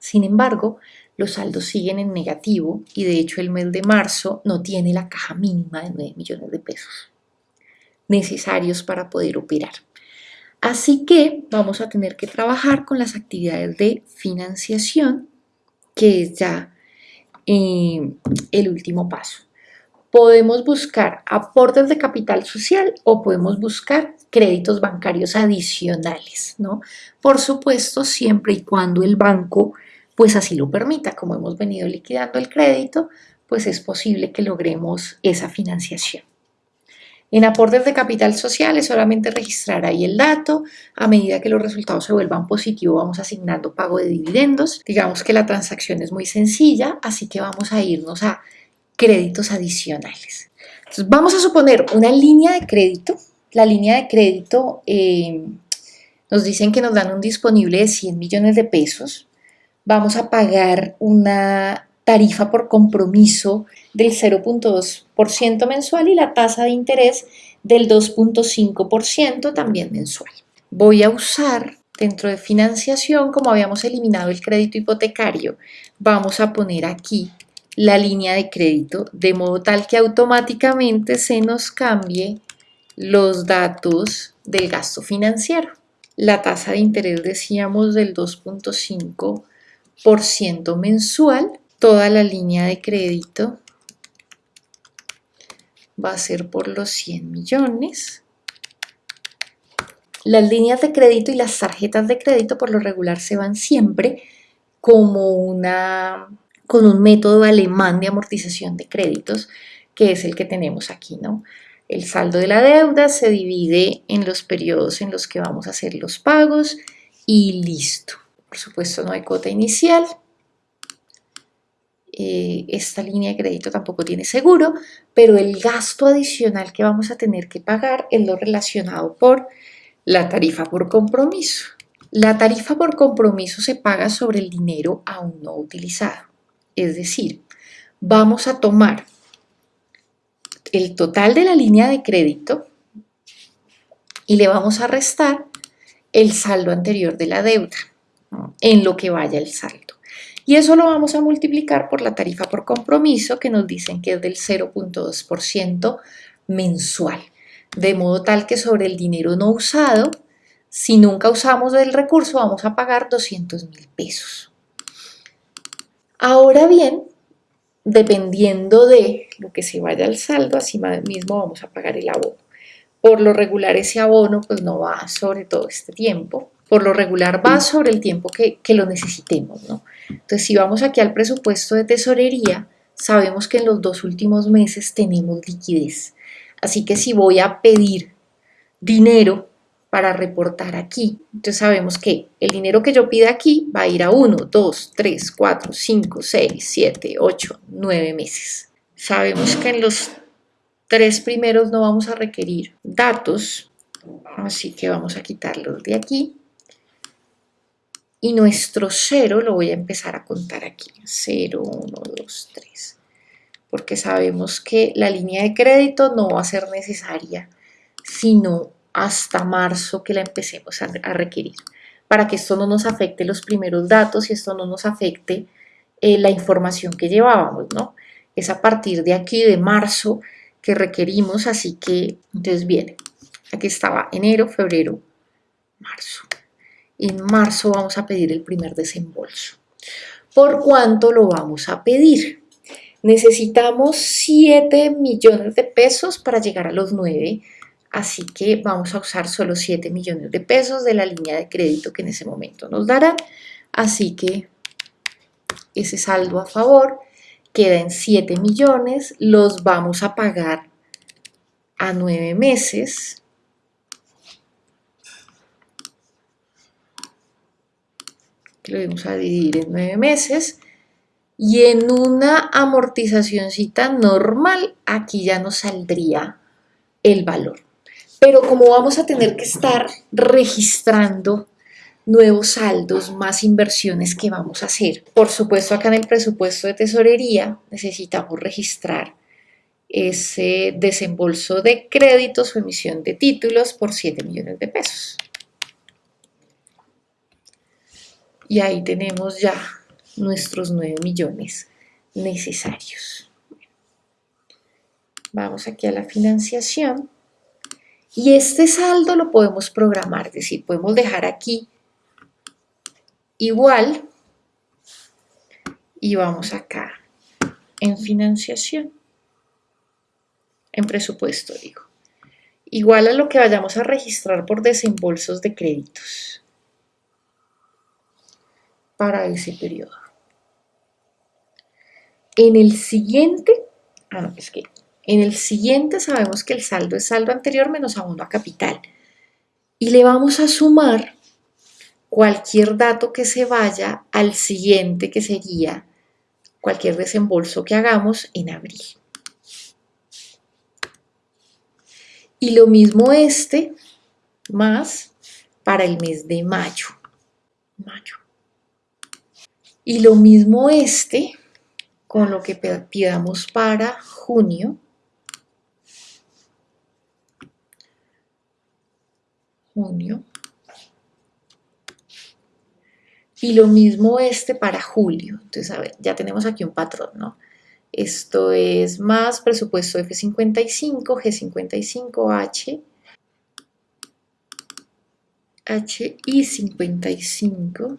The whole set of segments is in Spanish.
Sin embargo, los saldos siguen en negativo y de hecho el mes de marzo no tiene la caja mínima de 9 millones de pesos necesarios para poder operar. Así que vamos a tener que trabajar con las actividades de financiación, que es ya eh, el último paso. Podemos buscar aportes de capital social o podemos buscar créditos bancarios adicionales, ¿no? Por supuesto, siempre y cuando el banco pues así lo permita, como hemos venido liquidando el crédito, pues es posible que logremos esa financiación. En aportes de capital social es solamente registrar ahí el dato. A medida que los resultados se vuelvan positivos, vamos asignando pago de dividendos. Digamos que la transacción es muy sencilla, así que vamos a irnos a créditos adicionales. Entonces, vamos a suponer una línea de crédito. La línea de crédito eh, nos dicen que nos dan un disponible de 100 millones de pesos vamos a pagar una tarifa por compromiso del 0.2% mensual y la tasa de interés del 2.5% también mensual. Voy a usar dentro de financiación, como habíamos eliminado el crédito hipotecario, vamos a poner aquí la línea de crédito de modo tal que automáticamente se nos cambie los datos del gasto financiero. La tasa de interés decíamos del 2.5% por ciento mensual. Toda la línea de crédito va a ser por los 100 millones. Las líneas de crédito y las tarjetas de crédito por lo regular se van siempre como una, con un método alemán de amortización de créditos, que es el que tenemos aquí, ¿no? El saldo de la deuda se divide en los periodos en los que vamos a hacer los pagos y listo. Por supuesto no hay cuota inicial. Eh, esta línea de crédito tampoco tiene seguro, pero el gasto adicional que vamos a tener que pagar es lo relacionado por la tarifa por compromiso. La tarifa por compromiso se paga sobre el dinero aún no utilizado. Es decir, vamos a tomar el total de la línea de crédito y le vamos a restar el saldo anterior de la deuda en lo que vaya el saldo. Y eso lo vamos a multiplicar por la tarifa por compromiso que nos dicen que es del 0.2% mensual. De modo tal que sobre el dinero no usado, si nunca usamos el recurso, vamos a pagar 200 mil pesos. Ahora bien, dependiendo de lo que se vaya al saldo, así mismo vamos a pagar el abono. Por lo regular ese abono pues no va sobre todo este tiempo, por lo regular va sobre el tiempo que, lo necesitemos, ¿no? Entonces, si vamos aquí al presupuesto de tesorería, sabemos que en los dos últimos meses tenemos liquidez. Así que si voy a pedir dinero para reportar aquí, entonces sabemos que el dinero que yo pida aquí va a ir a 1, 2, 3, 4, 5, 6, 7, 8, 9 meses. Sabemos que en los tres primeros no vamos a requerir datos, así que vamos a quitarlos de aquí y nuestro cero lo voy a empezar a contar aquí, 0, 1, 2, 3, porque sabemos que la línea de crédito no va a ser necesaria, sino hasta marzo que la empecemos a, requerir, para que esto no nos afecte los primeros datos y esto no nos afecte eh, la información que llevábamos, ¿no? Es a partir de aquí, de marzo, que requerimos, así que, entonces viene, aquí estaba enero, febrero, marzo en marzo vamos a pedir el primer desembolso. ¿Por cuánto lo vamos a pedir? Necesitamos 7 millones de pesos para llegar a los 9, así que vamos a usar solo 7 millones de pesos de la línea de crédito que en ese momento nos dará. Así que ese saldo a favor queda en 7 millones, los vamos a pagar a 9 meses lo vamos a dividir en nueve meses, y en una amortizacióncita normal, aquí ya nos saldría el valor. Pero como vamos a tener que estar registrando nuevos saldos, más inversiones que vamos a hacer. Por supuesto, acá en el presupuesto de tesorería necesitamos registrar ese desembolso de créditos o emisión de títulos por 7 millones de pesos. Y ahí tenemos ya nuestros 9 millones necesarios. Vamos aquí a la financiación. Y este saldo lo podemos programar, es decir, podemos dejar aquí igual y vamos acá en financiación, en presupuesto digo, igual a lo que vayamos a registrar por desembolsos de créditos para ese periodo. En el siguiente, ah, es que en el siguiente sabemos que el saldo es saldo anterior menos abono a capital. Y le vamos a sumar cualquier dato que se vaya al siguiente, que sería cualquier desembolso que hagamos en abril. Y lo mismo este, más para el mes de mayo. mayo. Y lo mismo este con lo que pidamos para junio. Junio. Y lo mismo este para julio. Entonces, a ver, ya tenemos aquí un patrón, ¿no? Esto es más presupuesto F55, G55H, HI55,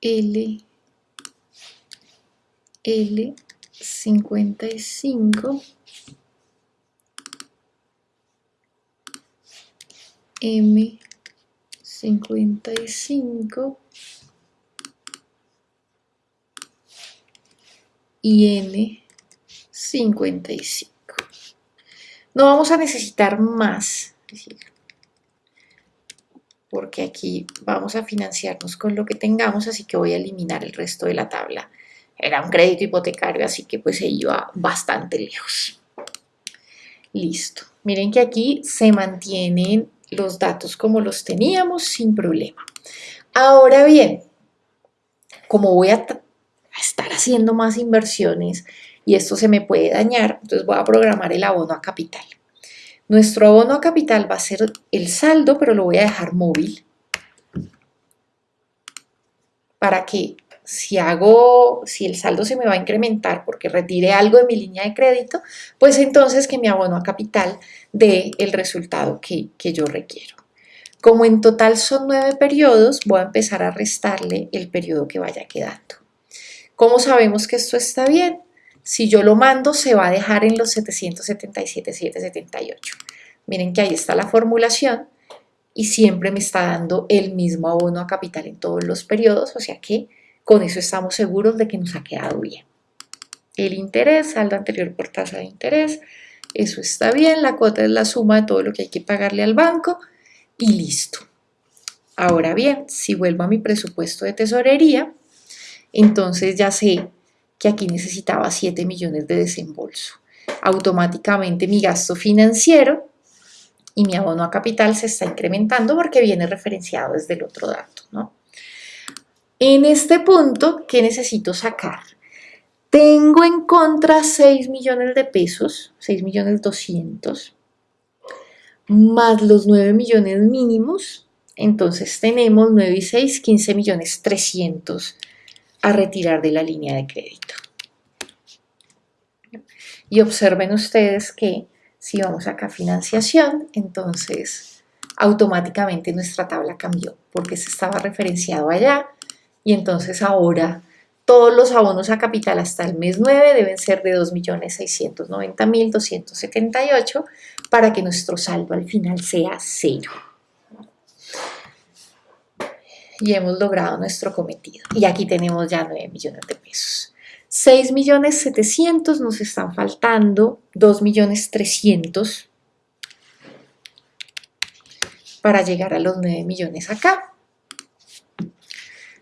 L L 55 M 55 y N55. No vamos a necesitar más, porque aquí vamos a financiarnos con lo que tengamos, así que voy a eliminar el resto de la tabla. Era un crédito hipotecario, así que pues se iba bastante lejos. Listo. Miren que aquí se mantienen los datos como los teníamos sin problema. Ahora bien, como voy a estar haciendo más inversiones y esto se me puede dañar, entonces voy a programar el abono a capital. Nuestro abono a capital va a ser el saldo, pero lo voy a dejar móvil para que si hago, si el saldo se me va a incrementar porque retire algo de mi línea de crédito, pues entonces que mi abono a capital dé el resultado que, que yo requiero. Como en total son nueve periodos, voy a empezar a restarle el periodo que vaya quedando. ¿Cómo sabemos que esto está bien? Si yo lo mando, se va a dejar en los 777,778. Miren que ahí está la formulación y siempre me está dando el mismo abono a capital en todos los periodos, o sea que con eso estamos seguros de que nos ha quedado bien. El interés, saldo anterior por tasa de interés, eso está bien, la cuota es la suma de todo lo que hay que pagarle al banco y listo. Ahora bien, si vuelvo a mi presupuesto de tesorería, entonces ya sé que aquí necesitaba 7 millones de desembolso. Automáticamente mi gasto financiero y mi abono a capital se está incrementando porque viene referenciado desde el otro dato. ¿no? En este punto, ¿qué necesito sacar? Tengo en contra 6 millones de pesos, 6 millones 200, más los 9 millones mínimos, entonces tenemos 9 y 6, 15 millones 300 a retirar de la línea de crédito. Y observen ustedes que si vamos acá a financiación, entonces automáticamente nuestra tabla cambió porque se estaba referenciado allá y entonces ahora todos los abonos a capital hasta el mes 9 deben ser de 2.690.278 para que nuestro saldo al final sea cero y hemos logrado nuestro cometido. Y aquí tenemos ya 9 millones de pesos. 6 millones 700 nos están faltando, 2 millones 300 para llegar a los 9 millones acá.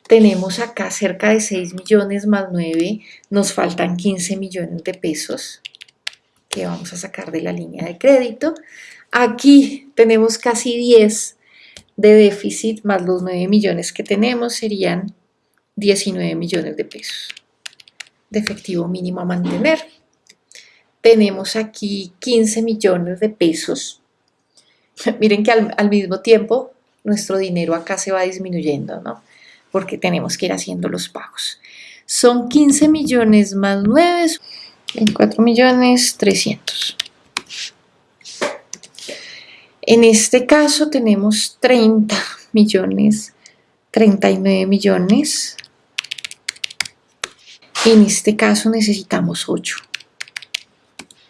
Tenemos acá cerca de 6 millones más 9, nos faltan 15 millones de pesos que vamos a sacar de la línea de crédito. Aquí tenemos casi 10 de déficit más los 9 millones que tenemos serían 19 millones de pesos de efectivo mínimo a mantener. Tenemos aquí 15 millones de pesos. Miren que al, al mismo tiempo nuestro dinero acá se va disminuyendo, ¿no? Porque tenemos que ir haciendo los pagos. Son 15 millones más 9, 24 millones 300. En este caso tenemos 30 millones, 39 millones. En este caso necesitamos 8.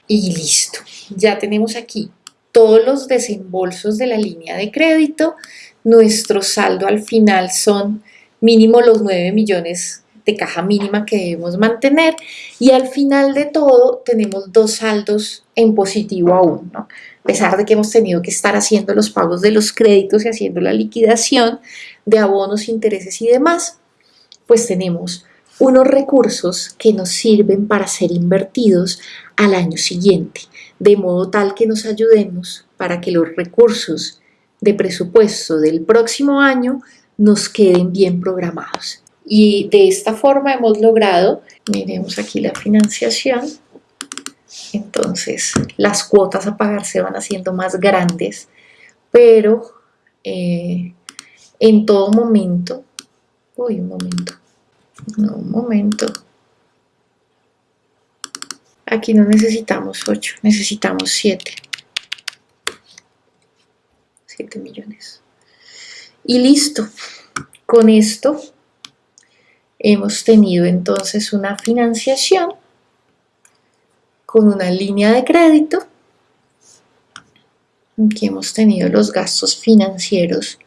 Y listo. Ya tenemos aquí todos los desembolsos de la línea de crédito. Nuestro saldo al final son mínimo los 9 millones de caja mínima que debemos mantener y al final de todo tenemos dos saldos en positivo aún, ¿no? A pesar de que hemos tenido que estar haciendo los pagos de los créditos y haciendo la liquidación de abonos, intereses y demás, pues tenemos unos recursos que nos sirven para ser invertidos al año siguiente, de modo tal que nos ayudemos para que los recursos de presupuesto del próximo año nos queden bien programados. Y de esta forma hemos logrado, miremos aquí la financiación, entonces las cuotas a pagar se van haciendo más grandes, pero eh, en todo momento, uy, un momento, no, un momento, aquí no necesitamos 8, necesitamos 7, 7 millones. Y listo, con esto hemos tenido entonces una financiación con una línea de crédito que hemos tenido los gastos financieros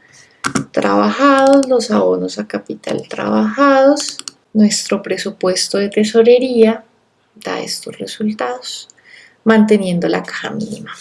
trabajados, los abonos a capital trabajados, nuestro presupuesto de tesorería da estos resultados, manteniendo la caja mínima.